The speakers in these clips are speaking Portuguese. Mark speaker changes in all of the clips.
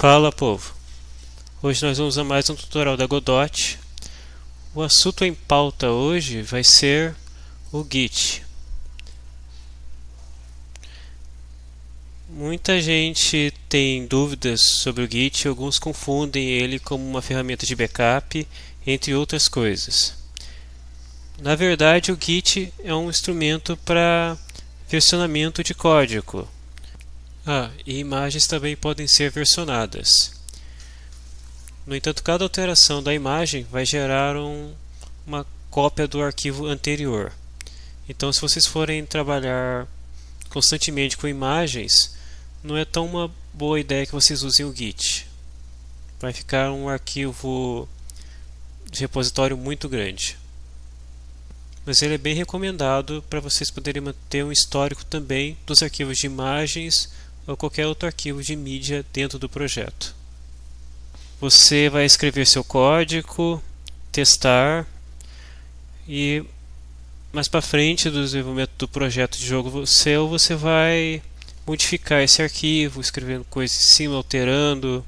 Speaker 1: Fala povo! Hoje nós vamos a mais um tutorial da Godot. O assunto em pauta hoje vai ser o Git. Muita gente tem dúvidas sobre o Git, alguns confundem ele como uma ferramenta de backup, entre outras coisas. Na verdade, o Git é um instrumento para versionamento de código. Ah, e imagens também podem ser versionadas. No entanto, cada alteração da imagem vai gerar um, uma cópia do arquivo anterior. Então, se vocês forem trabalhar constantemente com imagens, não é tão uma boa ideia que vocês usem o Git. Vai ficar um arquivo de repositório muito grande. Mas ele é bem recomendado para vocês poderem manter um histórico também dos arquivos de imagens ou qualquer outro arquivo de mídia dentro do projeto. Você vai escrever seu código, testar e mais para frente do desenvolvimento do projeto de jogo seu, você vai modificar esse arquivo, escrevendo coisas em cima, alterando.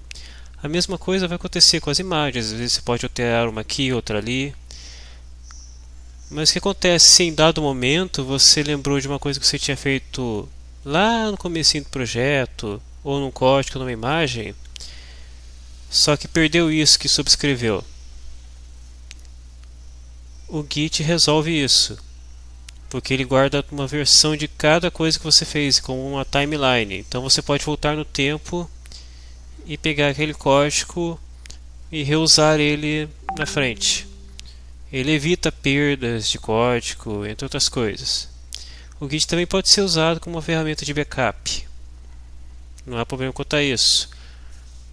Speaker 1: A mesma coisa vai acontecer com as imagens, às vezes você pode alterar uma aqui, outra ali. Mas o que acontece se em dado momento você lembrou de uma coisa que você tinha feito lá no começo do projeto, ou num código, numa imagem, só que perdeu isso que subscreveu. O Git resolve isso, porque ele guarda uma versão de cada coisa que você fez, como uma timeline. Então você pode voltar no tempo e pegar aquele código e reusar ele na frente. Ele evita perdas de código, entre outras coisas. O Git também pode ser usado como uma ferramenta de backup. Não há problema quanto a isso.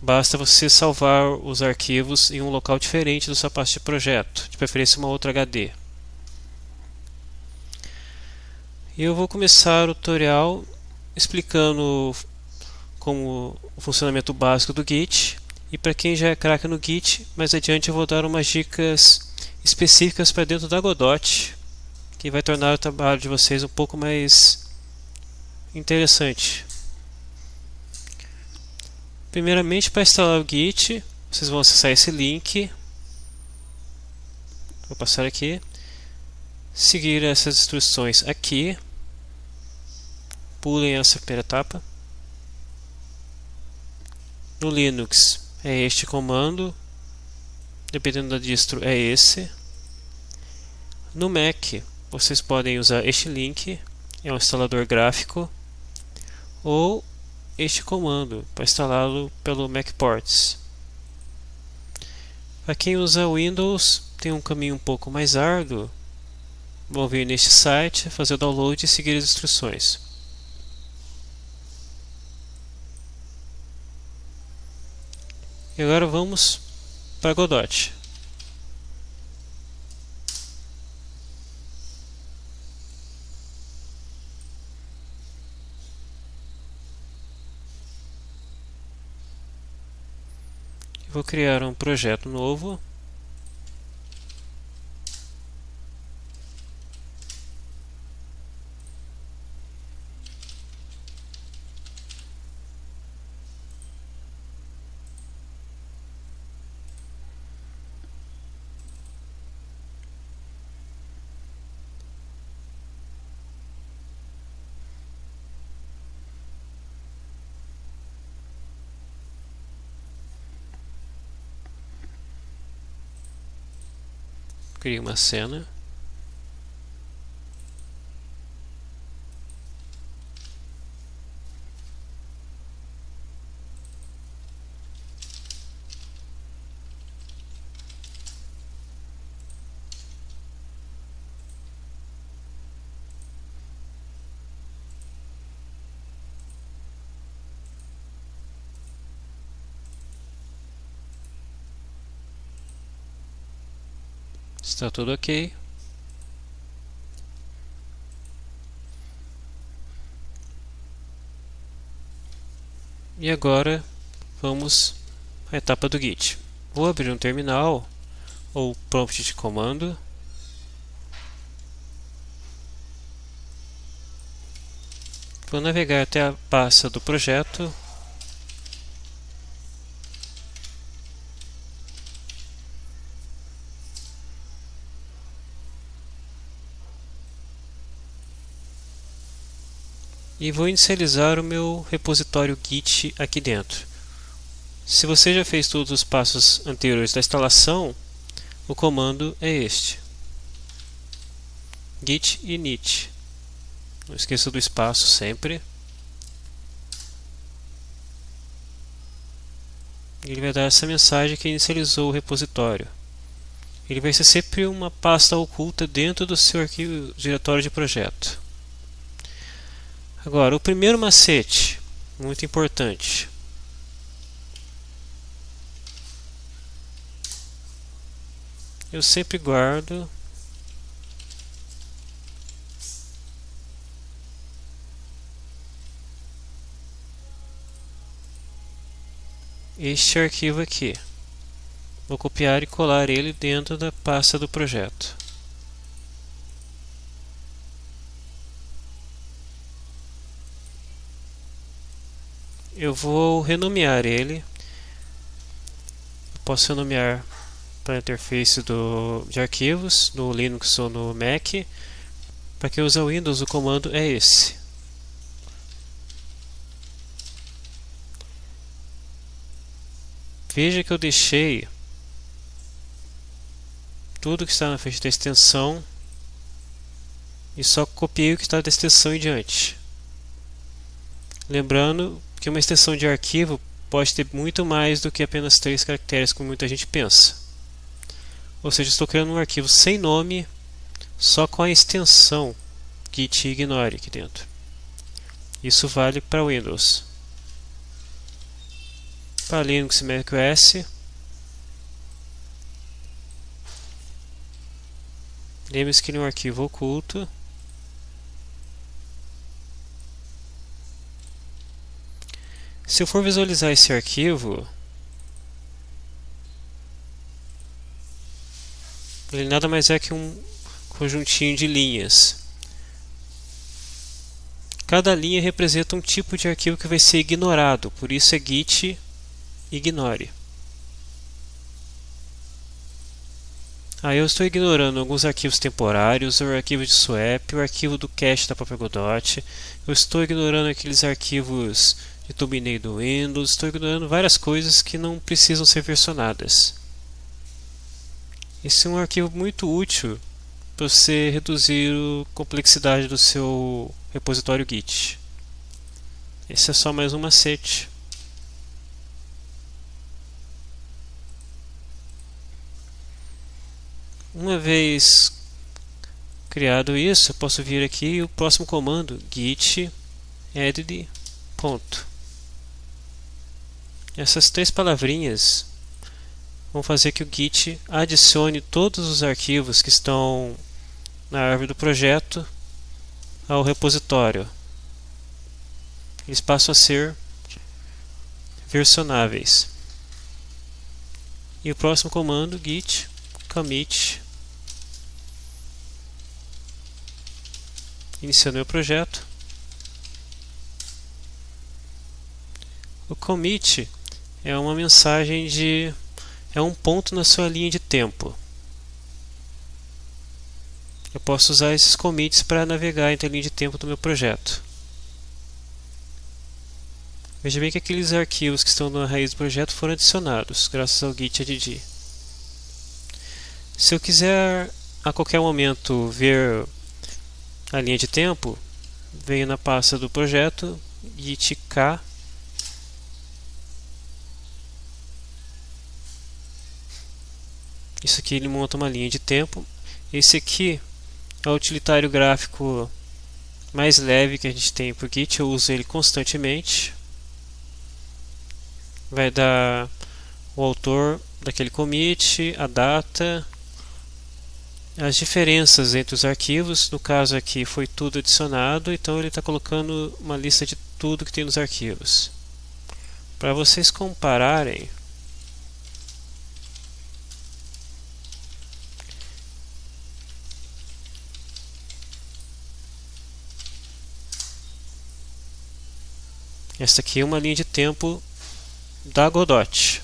Speaker 1: Basta você salvar os arquivos em um local diferente da sua pasta de projeto, de preferência uma outra HD. E eu vou começar o tutorial explicando como o funcionamento básico do Git. E para quem já é craque no Git, mais adiante eu vou dar umas dicas específicas para dentro da Godot que vai tornar o trabalho de vocês um pouco mais interessante. Primeiramente, para instalar o Git, vocês vão acessar esse link. Vou passar aqui. Seguir essas instruções aqui. Pulem essa primeira etapa. No Linux é este comando. Dependendo da distro é esse. No Mac vocês podem usar este link, é um instalador gráfico, ou este comando para instalá-lo pelo MacPorts. Para quem usa Windows, tem um caminho um pouco mais árduo. Vão vir neste site, fazer o download e seguir as instruções. E agora vamos para Godot. Vou criar um projeto novo crie uma cena Está tudo ok. E agora vamos à etapa do Git. Vou abrir um terminal ou prompt de comando. Vou navegar até a pasta do projeto e vou inicializar o meu repositório Git aqui dentro. Se você já fez todos os passos anteriores da instalação, o comando é este. git init. Não esqueça do espaço sempre. Ele vai dar essa mensagem que inicializou o repositório. Ele vai ser sempre uma pasta oculta dentro do seu arquivo diretório de projeto. Agora, o primeiro macete, muito importante. Eu sempre guardo este arquivo aqui. Vou copiar e colar ele dentro da pasta do projeto. Eu vou renomear ele. posso renomear para a interface do, de arquivos no Linux ou no Mac. Para quem usa Windows, o comando é esse. Veja que eu deixei tudo que está na frente da extensão e só copiei o que está da extensão em diante. Lembrando que uma extensão de arquivo pode ter muito mais do que apenas três caracteres, como muita gente pensa. Ou seja, estou criando um arquivo sem nome, só com a extensão git ignore aqui dentro. Isso vale para Windows. Para Linux e macOS, lembre-se que ele é um arquivo oculto Se eu for visualizar esse arquivo, ele nada mais é que um conjuntinho de linhas. Cada linha representa um tipo de arquivo que vai ser ignorado, por isso é git ignore. Aí eu estou ignorando alguns arquivos temporários, o arquivo de swap, o arquivo do cache da própria Godot. Eu estou ignorando aqueles arquivos de thumbnail do Windows, estou ignorando várias coisas que não precisam ser versionadas. Esse é um arquivo muito útil para você reduzir a complexidade do seu repositório Git. Esse é só mais um macete. Uma vez criado isso, eu posso vir aqui o próximo comando git edit ponto. Essas três palavrinhas vão fazer que o Git adicione todos os arquivos que estão na árvore do projeto ao repositório. Eles passam a ser versionáveis. E o próximo comando, git commit, iniciando meu projeto. O commit é uma mensagem de é um ponto na sua linha de tempo. Eu posso usar esses commits para navegar entre a linha de tempo do meu projeto. Veja bem que aqueles arquivos que estão na raiz do projeto foram adicionados, graças ao git add. Se eu quiser a qualquer momento ver a linha de tempo, venho na pasta do projeto, git k Isso aqui ele monta uma linha de tempo. Esse aqui é o utilitário gráfico mais leve que a gente tem o Git. Eu uso ele constantemente. Vai dar o autor daquele commit, a data, as diferenças entre os arquivos. No caso aqui foi tudo adicionado, então ele está colocando uma lista de tudo que tem nos arquivos. Para vocês compararem, Esta aqui é uma linha de tempo da Godot.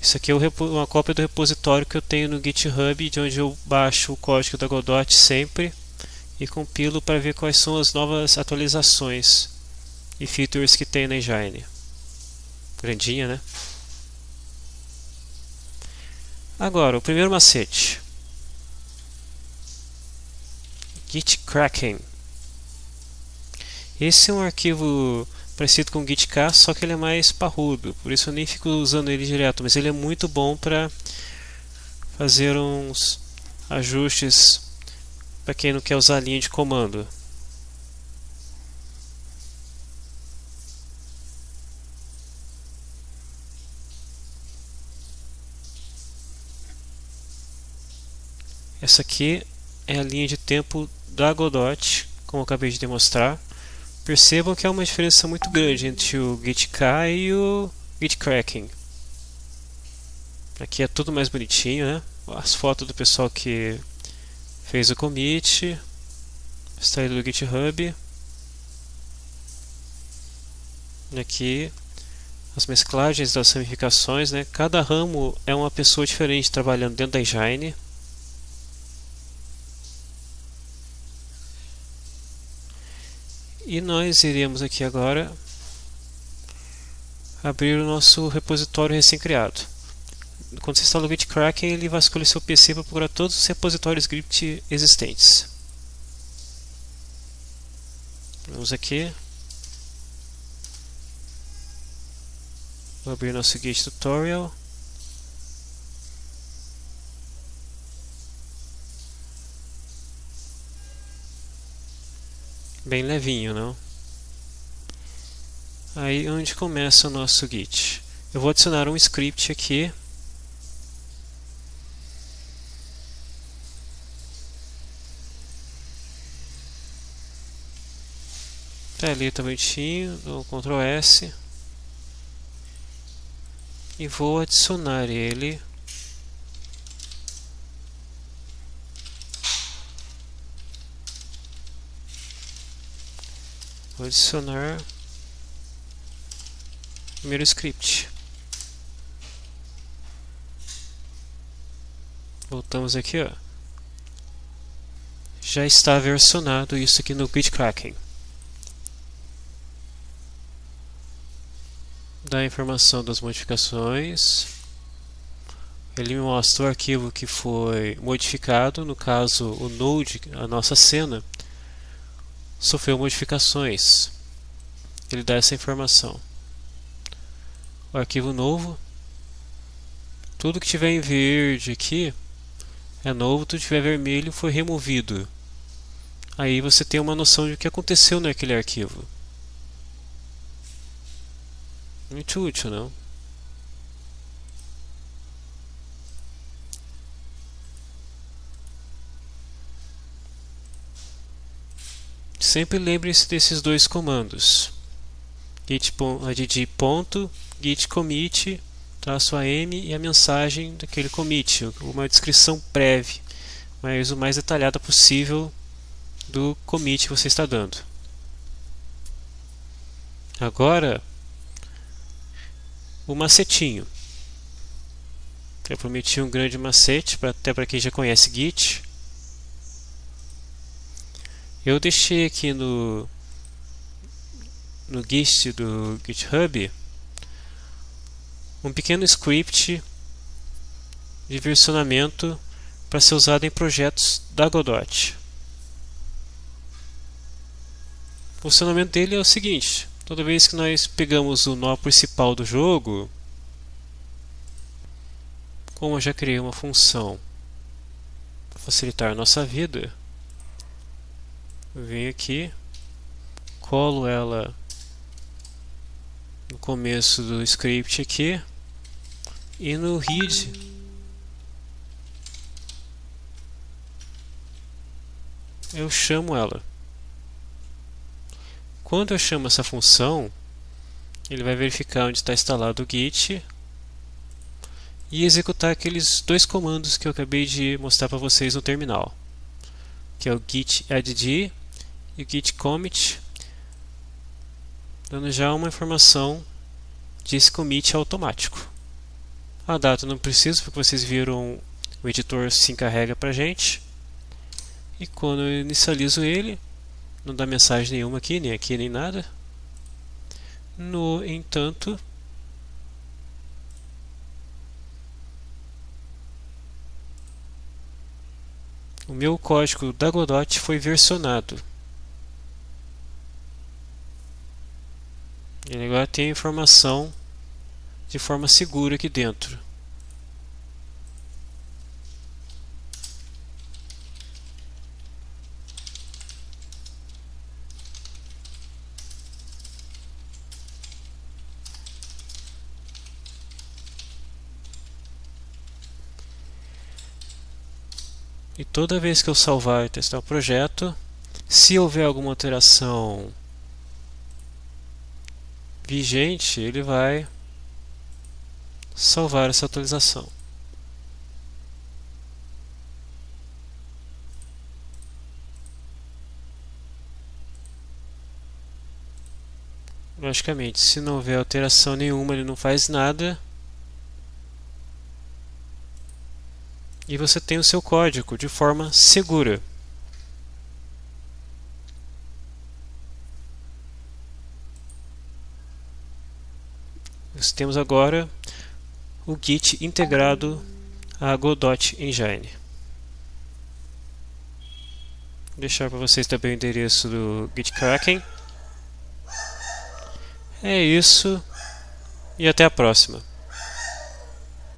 Speaker 1: Isso aqui é uma cópia do repositório que eu tenho no GitHub, de onde eu baixo o código da Godot sempre e compilo para ver quais são as novas atualizações e features que tem na engine. Grandinha, né? Agora, o primeiro macete. Git cracking. Esse é um arquivo parecido com o GitK, só que ele é mais parrudo, por isso eu nem fico usando ele direto, mas ele é muito bom para fazer uns ajustes para quem não quer usar a linha de comando. Essa aqui é a linha de tempo da Godot, como eu acabei de demonstrar. Percebam que há uma diferença muito grande entre o GitK e o GitCracking. Aqui é tudo mais bonitinho, né? As fotos do pessoal que fez o commit, extraído do GitHub. E aqui as mesclagens das ramificações, né? Cada ramo é uma pessoa diferente trabalhando dentro da engine. E nós iremos aqui agora abrir o nosso repositório recém-criado. Quando você instala o Git Kraken, ele vai escolher seu PC para procurar todos os repositórios script existentes. Vamos aqui. Vou abrir nosso Git Tutorial. Bem levinho, não? Aí onde começa o nosso Git. Eu vou adicionar um script aqui. Tá ali, tá bonitinho, dou Ctrl S. E vou adicionar ele Vou adicionar primeiro script. Voltamos aqui, ó. Já está versionado isso aqui no Gitkraken. Dá a informação das modificações. Ele mostra o arquivo que foi modificado, no caso o node, a nossa cena, sofreu modificações. Ele dá essa informação. O arquivo novo, tudo que tiver em verde aqui é novo, tudo que tiver vermelho foi removido. Aí você tem uma noção de o que aconteceu naquele arquivo. Muito útil, não? Sempre lembre-se desses dois comandos. git add ponto, git commit, traço am e a mensagem daquele commit, uma descrição prévia, mas o mais detalhada possível do commit que você está dando. Agora, o macetinho. Eu prometi um grande macete, até para quem já conhece Git. Eu deixei aqui no no Git do GitHub um pequeno script de versionamento para ser usado em projetos da Godot. O funcionamento dele é o seguinte: toda vez que nós pegamos o nó principal do jogo, como eu já criei uma função para facilitar a nossa vida, venho aqui, colo ela no começo do script aqui e no read eu chamo ela. Quando eu chamo essa função, ele vai verificar onde está instalado o Git e executar aqueles dois comandos que eu acabei de mostrar para vocês no terminal, que é o git add e o git commit, dando já uma informação desse commit automático. A data não preciso, porque vocês viram o editor se encarrega para gente. E quando eu inicializo ele, não dá mensagem nenhuma aqui, nem aqui, nem nada. No entanto, o meu código da Godot foi versionado. Ele agora a informação de forma segura aqui dentro. E toda vez que eu salvar e testar o projeto, se houver alguma alteração vigente, ele vai salvar essa atualização. Logicamente, se não houver alteração nenhuma, ele não faz nada. E você tem o seu código de forma segura. Nós temos agora o Git integrado a Godot Engine. Vou deixar para vocês também o endereço do GitKraken. É isso e até a próxima.